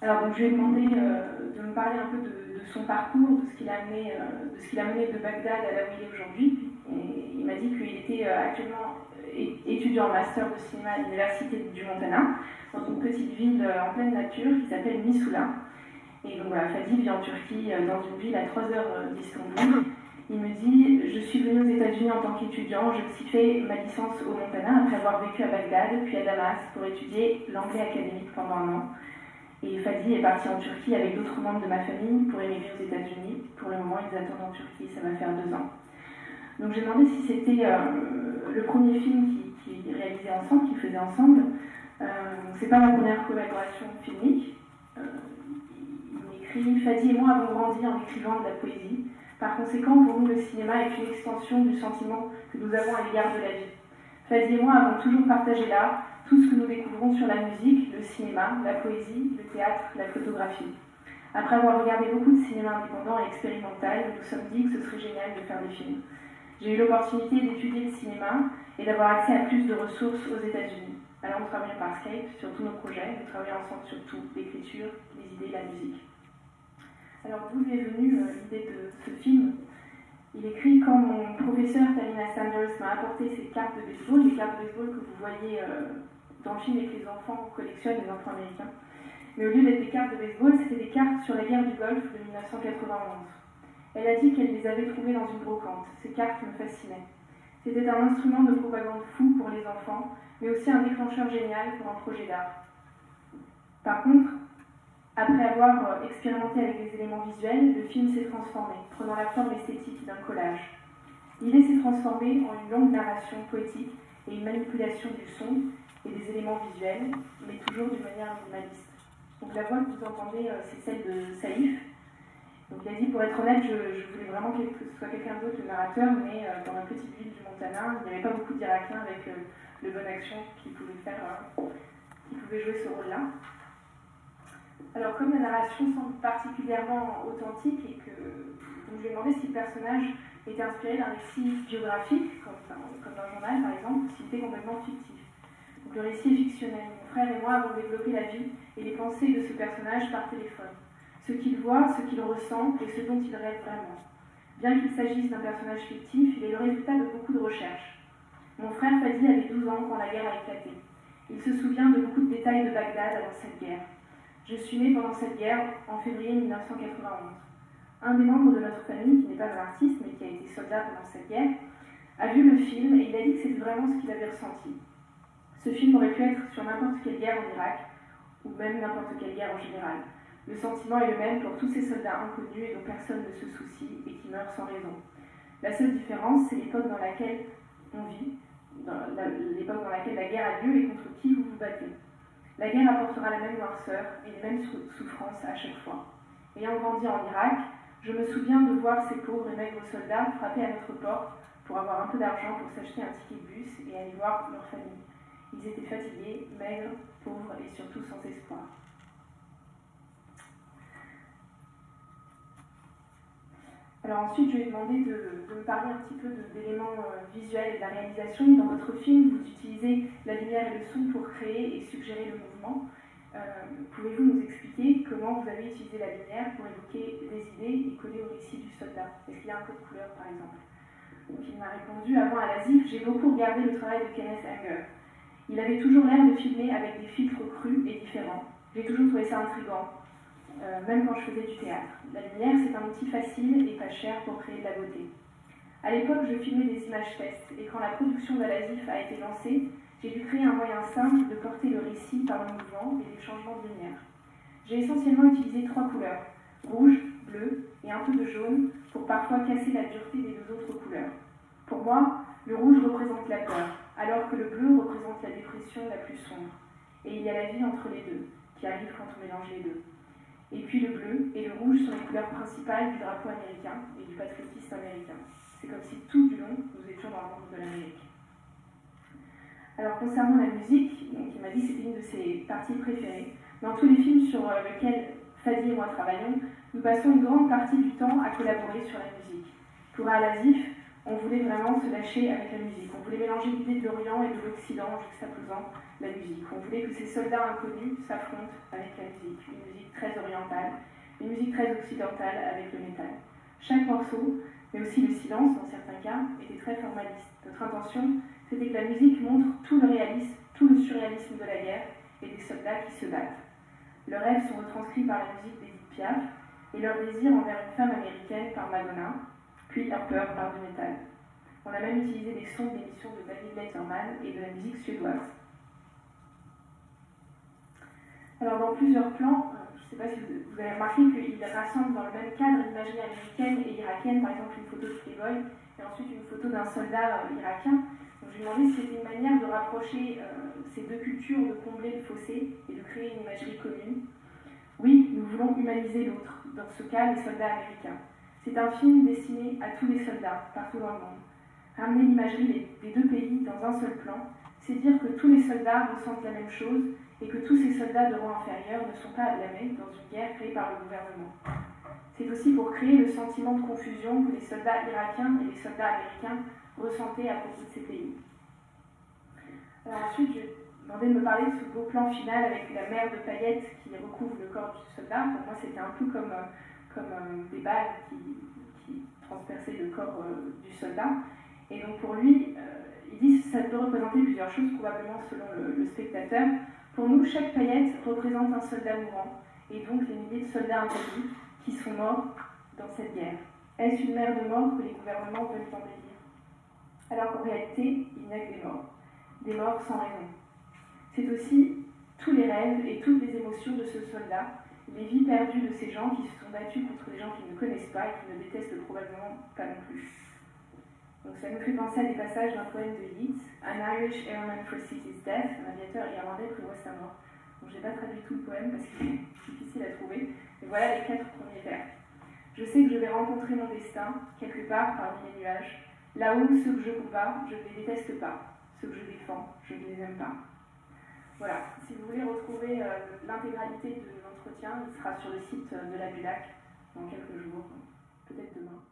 Alors donc je lui ai demandé euh, de me parler un peu de, son parcours, de ce qu'il a amené, euh, de a mené de Bagdad à là où il est aujourd'hui. Il m'a dit qu'il était euh, actuellement étudiant en master de cinéma à l'université du Montana, dans une petite ville en pleine nature qui s'appelle Missoula. Et donc voilà, Fadi vit en Turquie, dans une ville à 3 heures d'Istanbul. Il me dit Je suis venu aux États-Unis en tant qu'étudiant, j'ai aussi fait ma licence au Montana après avoir vécu à Bagdad, puis à Damas pour étudier l'anglais académique pendant un an. Et Fadi est parti en Turquie avec d'autres membres de ma famille pour émigrer aux États-Unis. Pour le moment, ils attendent en Turquie, ça va faire deux ans. Donc j'ai demandé si c'était euh, le premier film qu'ils réalisaient ensemble, qu'ils faisaient ensemble. Euh, c'est pas ma première collaboration filmique. Euh, il écrit Fadi et moi avons grandi en écrivant de la poésie. Par conséquent, pour nous, le cinéma est une extension du sentiment que nous avons à l'égard de la vie. Fadi et moi avons toujours partagé l'art, tout ce que nous découvrons sur la musique, le cinéma, la poésie, le théâtre, la photographie. Après avoir regardé beaucoup de cinéma indépendant et expérimental, nous nous sommes dit que ce serait génial de faire des films. J'ai eu l'opportunité d'étudier le cinéma et d'avoir accès à plus de ressources aux États-Unis. Alors nous travaillons par Skype sur tous nos projets, nous travaillons ensemble sur tout, l'écriture, les idées, la musique. Alors d'où est venue euh, l'idée de ce film? Il écrit quand mon professeur Talina Sanders m'a apporté ces cartes de baseball, les cartes de baseball que vous voyez euh, le film et les enfants collectionnent, les enfants américains. Mais au lieu d'être des cartes de baseball, c'était des cartes sur la guerre du Golfe de 1991. Elle a dit qu'elle les avait trouvées dans une brocante. Ces cartes me fascinaient. C'était un instrument de propagande fou pour les enfants, mais aussi un déclencheur génial pour un projet d'art. Par contre, après avoir expérimenté avec des éléments visuels, le film s'est transformé, prenant la forme esthétique d'un collage. L'idée s'est transformée en une longue narration poétique et une manipulation du son et des éléments visuels, mais toujours d'une manière minimaliste. Donc la voix que vous entendez, euh, c'est celle de Saïf. Donc il a dit, pour être honnête, je, voulais vraiment que ce soit quelqu'un d'autre le narrateur, mais euh, dans la petite ville du Montana, il n'y avait pas beaucoup d'Irakiens avec euh, le bon action qui pouvait jouer ce rôle-là. Alors comme la narration semble particulièrement authentique et que je lui ai demandé si le personnage était inspiré d'un récit biographique, comme, comme dans un journal par exemple, ou s'il était complètement fictif. Le récit fictionnel. Mon frère et moi avons développé la vie et les pensées de ce personnage par téléphone. Ce qu'il voit, ce qu'il ressent et ce dont il rêve vraiment. Bien qu'il s'agisse d'un personnage fictif, il est le résultat de beaucoup de recherches. Mon frère Fadi avait 12 ans quand la guerre a éclaté. Il se souvient de beaucoup de détails de Bagdad avant cette guerre. Je suis née pendant cette guerre, en février 1991. Un des membres de notre famille, qui n'est pas un artiste mais qui a été soldat pendant cette guerre, a vu le film et il a dit que c'était vraiment ce qu'il avait ressenti. Ce film aurait pu être sur n'importe quelle guerre en Irak, ou même n'importe quelle guerre en général. Le sentiment est le même pour tous ces soldats inconnus et dont personne ne se soucie et qui meurent sans raison. La seule différence, c'est l'époque dans laquelle on vit, l'époque dans laquelle la guerre a lieu et contre qui vous vous battez. La guerre apportera la même noirceur et les mêmes souffrances à chaque fois. Ayant grandi en Irak, je me souviens de voir ces pauvres et maigres soldats frapper à notre porte pour avoir un peu d'argent pour s'acheter un ticket de bus et aller voir leur famille. Ils étaient fatigués, maigres, pauvres et surtout sans espoir. Alors ensuite, je lui ai demandé de, me parler un petit peu d'éléments euh, visuels et de la réalisation. Dans votre film, vous utilisez la lumière et le son pour créer et suggérer le mouvement. Euh, pouvez-vous nous expliquer comment vous avez utilisé la lumière pour évoquer des idées et coller au récit du soldat? Est-ce qu'il y a un peu de couleur, par exemple? Il m'a répondu, avant à la ZIF, j'ai beaucoup regardé le travail de Kenneth Anger. Il avait toujours l'air de filmer avec des filtres crus et différents. J'ai toujours trouvé ça intriguant, euh, même quand je faisais du théâtre. La lumière, c'est un outil facile et pas cher pour créer de la beauté. À l'époque, je filmais des images tests, et quand la production de l'ASIF a été lancée, j'ai dû créer un moyen simple de porter le récit par le mouvement et les changements de lumière. J'ai essentiellement utilisé trois couleurs, rouge, bleu et un peu de jaune, pour parfois casser la dureté des deux autres couleurs. Pour moi, le rouge représente la peur, alors que le bleu représente la dépression la plus sombre. Et il y a la vie entre les deux, qui arrive quand on mélange les deux. Et puis le bleu et le rouge sont les couleurs principales du drapeau américain et du patriotisme américain. C'est comme si tout du long, nous étions dans le monde de l'Amérique. Alors concernant la musique, il m'a dit que c'était une de ses parties préférées. Dans tous les films sur euh, lesquels Fadi et moi travaillons, nous passons une grande partie du temps à collaborer sur la musique. Pour Al-Azif, on voulait vraiment se lâcher avec la musique. On voulait mélanger l'idée de l'Orient et de l'Occident en juxtaposant la musique. On voulait que ces soldats inconnus s'affrontent avec la musique, une musique très orientale, une musique très occidentale avec le métal. Chaque morceau, mais aussi le silence dans certains cas, était très formaliste. Notre intention, c'était que la musique montre tout le réalisme, tout le surréalisme de la guerre et des soldats qui se battent. Leurs rêves sont retranscrits par la musique d'Edith Piaf et leur désir envers une femme américaine par Madonna, puis leur peur par du métal. On a même utilisé des sons d'émissions de David Letterman et de la musique suédoise. Alors dans plusieurs plans, euh, je ne sais pas si vous avez remarqué qu'il rassemble dans le même cadre l'imagerie américaine et irakienne, par exemple une photo de Playboy et ensuite une photo d'un soldat euh, irakien. Donc je me demandais si c'était une manière de rapprocher euh, ces deux cultures, de combler le fossé et de créer une imagerie commune. Oui, nous voulons humaniser l'autre, dans ce cas les soldats américains. C'est un film destiné à tous les soldats, partout dans le monde. Ramener l'imagerie des deux pays dans un seul plan, c'est dire que tous les soldats ressentent la même chose et que tous ces soldats de rang inférieur ne sont pas à dans une guerre créée par le gouvernement. C'est aussi pour créer le sentiment de confusion que les soldats irakiens et les soldats américains ressentaient à propos de ces pays. Ensuite, je demander de me parler de ce beau plan final avec la mer de paillettes qui recouvre le corps du soldat. Pour moi, c'était un peu comme euh, comme euh, des balles qui, transperçaient le corps euh, du soldat. Et donc pour lui, euh, il dit que ça peut représenter plusieurs choses, probablement selon le, spectateur. Pour nous, chaque paillette représente un soldat mourant, et donc les milliers de soldats inconnus qui sont morts dans cette guerre. Est-ce une mer de mort que les gouvernements veulent embellir? Alors qu'en réalité, il n'y a que des morts. Des morts sans raison. C'est aussi tous les rêves et toutes les émotions de ce soldat les vies perdues de ces gens qui se sont battus contre des gens qu'ils ne connaissent pas et qui ne détestent probablement pas non plus. Donc ça nous fait penser à des passages d'un poème de Yeats, An Irish Airman foresees his death, un aviateur irlandais prévoit sa mort. Donc j'ai pas traduit tout le poème parce qu'il est difficile à trouver, mais voilà les quatre premiers vers. Je sais que je vais rencontrer mon destin, quelque part parmi les nuages. Là-haut, ceux que je combats, je ne les déteste pas. Ceux que je défends, je ne les aime pas. Voilà, si vous voulez retrouver euh, l'intégralité de il sera sur le site de la BULAC dans quelques jours, peut-être demain.